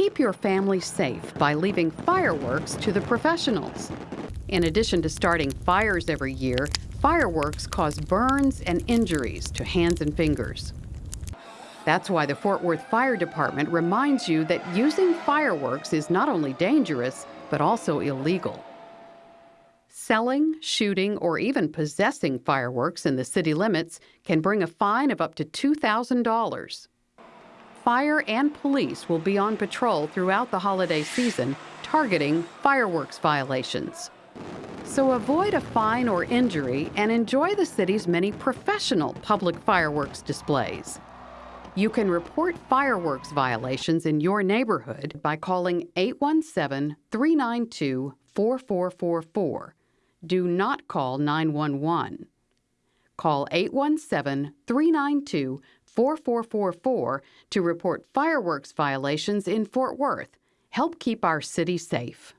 Keep your family safe by leaving fireworks to the professionals. In addition to starting fires every year, fireworks cause burns and injuries to hands and fingers. That's why the Fort Worth Fire Department reminds you that using fireworks is not only dangerous, but also illegal. Selling, shooting, or even possessing fireworks in the city limits can bring a fine of up to $2,000. Fire and police will be on patrol throughout the holiday season targeting fireworks violations. So avoid a fine or injury and enjoy the city's many professional public fireworks displays. You can report fireworks violations in your neighborhood by calling 817 392 4444. Do not call 911. Call 817 392 4444 to report fireworks violations in Fort Worth. Help keep our city safe.